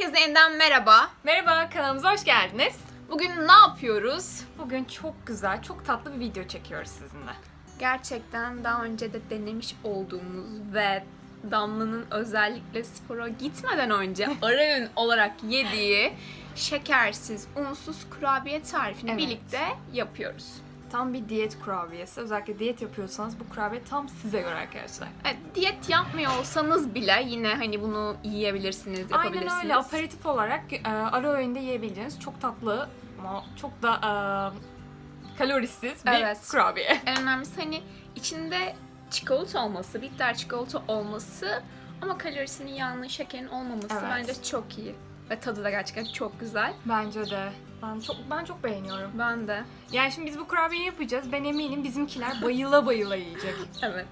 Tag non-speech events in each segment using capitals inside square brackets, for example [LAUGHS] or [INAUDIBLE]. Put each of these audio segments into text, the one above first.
Herkese yeniden merhaba. Merhaba, kanalımıza hoş geldiniz. Bugün ne yapıyoruz? Bugün çok güzel, çok tatlı bir video çekiyoruz sizinle. Gerçekten daha önce de denemiş olduğumuz ve Damla'nın özellikle spora gitmeden önce [LAUGHS] ara öğün olarak yediği şekersiz, unsuz kurabiye tarifini Evet. birlikte yapıyoruz. Tam bir diyet kurabiyesi. Özellikle diyet yapıyorsanız bu kurabiye tam size göre arkadaşlar. Diyet yapmıyor olsanız bile yine hani bunu yiyebilirsiniz, yapabilirsiniz. Aynen öyle. Aperatif olarak e, ara öğünde yiyebileceğiniz çok tatlı ama çok da e, kalorisiz bir Evet. kurabiye. [LAUGHS] En önemlisi hani içinde çikolata olması, bitter çikolata olması ama kalorisinin yağının, şekerin olmaması Evet. bence çok iyi. Ve tadı da gerçekten çok güzel. Bence de. Ben çok ben çok beğeniyorum. Ben de. Yani şimdi biz bu kurabiyeyi yapacağız. Ben eminim bizimkiler bayıla bayıla yiyecek. [LAUGHS] Evet.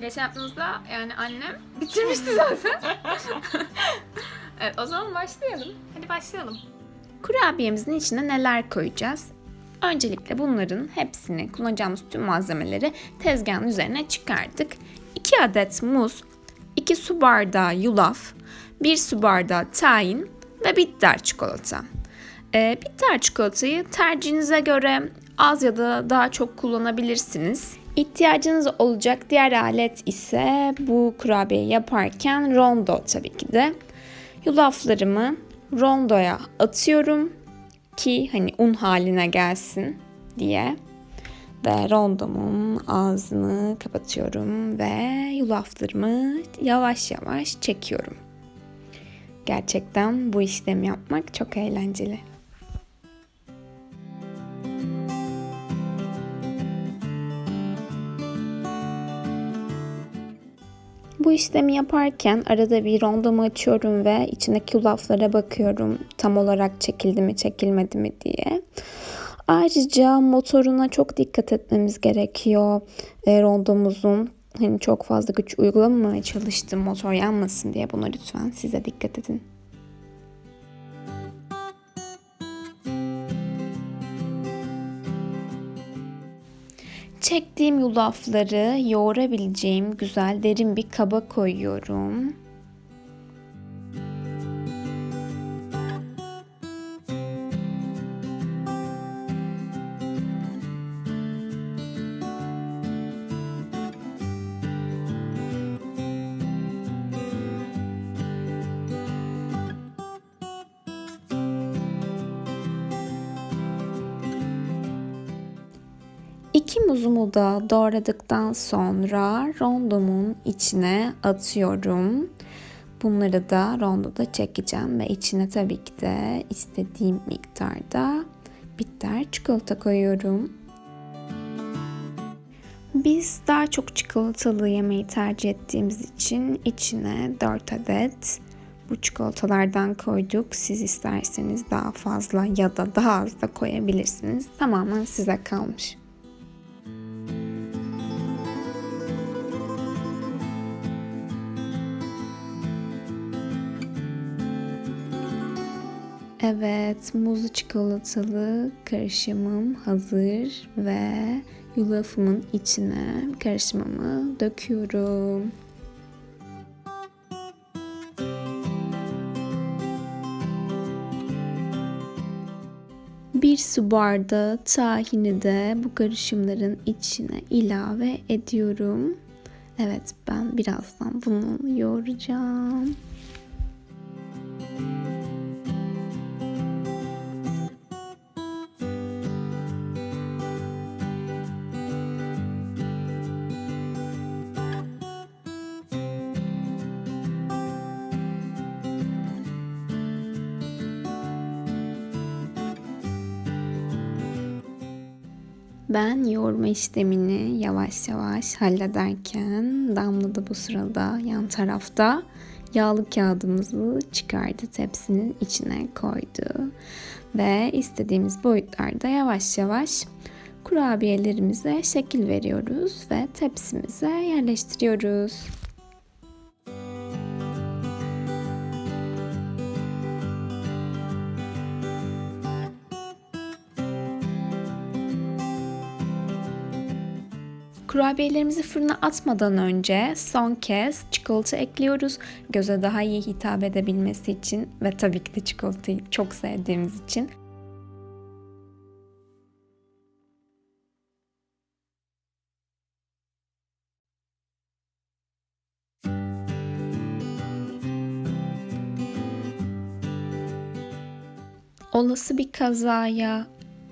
Geçen yaptığımızda yani annem bitirmişti [LAUGHS] zaten. evet o zaman başlayalım. Hadi başlayalım. Kurabiyemizin içine neler koyacağız? Öncelikle bunların hepsini kullanacağımız tüm malzemeleri tezgahın üzerine çıkardık. 2 adet muz, 2 su bardağı yulaf, 1 su bardağı tahin ve bitter çikolata. Ee, bitter çikolatayı tercihinize göre az ya da daha çok kullanabilirsiniz. İhtiyacınız olacak diğer alet ise bu kurabiye yaparken rondo tabii ki de. Yulaflarımı rondoya atıyorum ki hani un haline gelsin diye. Ve rondomun ağzını kapatıyorum ve yulaflarımı yavaş yavaş çekiyorum. Gerçekten bu işlemi yapmak çok eğlenceli. Bu işlemi yaparken arada bir rondomu açıyorum ve içindeki yulaflara bakıyorum tam olarak çekildi mi çekilmedi mi diye. Ayrıca motoruna çok dikkat etmemiz gerekiyor e, rondomuzun. Hani çok fazla güç uygulamamaya çalıştım motor yanmasın diye buna lütfen size dikkat edin. Çektiğim yulafları yoğurabileceğim güzel derin bir kaba koyuyorum. İki muzumu da doğradıktan sonra rondomun içine atıyorum. Bunları da rondoda çekeceğim ve içine tabii ki de istediğim miktarda bitter çikolata koyuyorum. Biz daha çok çikolatalı yemeği tercih ettiğimiz için içine 4 adet bu çikolatalardan koyduk. Siz isterseniz daha fazla ya da daha az da koyabilirsiniz. Tamamen size kalmış. Evet, muzlu çikolatalı karışımım hazır ve yulafımın içine karışımımı döküyorum. Bir su bardağı tahini de bu karışımların içine ilave ediyorum. Evet, ben birazdan bunu yoğuracağım. Ben yoğurma işlemini yavaş yavaş hallederken Damla da bu sırada yan tarafta yağlı kağıdımızı çıkardı tepsinin içine koydu. Ve istediğimiz boyutlarda yavaş yavaş kurabiyelerimize şekil veriyoruz ve tepsimize yerleştiriyoruz. Kurabiyelerimizi fırına atmadan önce son kez çikolata ekliyoruz. Göze daha iyi hitap edebilmesi için ve tabii ki de çikolatayı çok sevdiğimiz için. Olası bir kazaya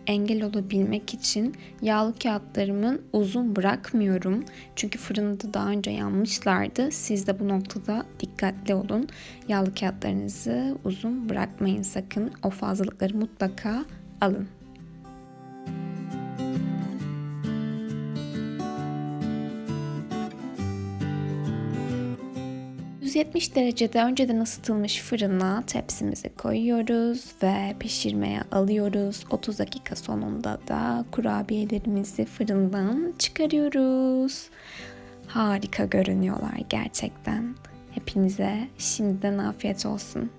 engel olabilmek için yağlı kağıtlarımın uzun bırakmıyorum. Çünkü fırında daha önce yanmışlardı. Siz de bu noktada dikkatli olun. Yağlı kağıtlarınızı uzun bırakmayın sakın. O fazlalıkları mutlaka alın. 170 derecede önceden ısıtılmış fırına tepsimizi koyuyoruz ve pişirmeye alıyoruz. 30 dakika sonunda da kurabiyelerimizi fırından çıkarıyoruz. Harika görünüyorlar gerçekten. Hepinize şimdiden afiyet olsun.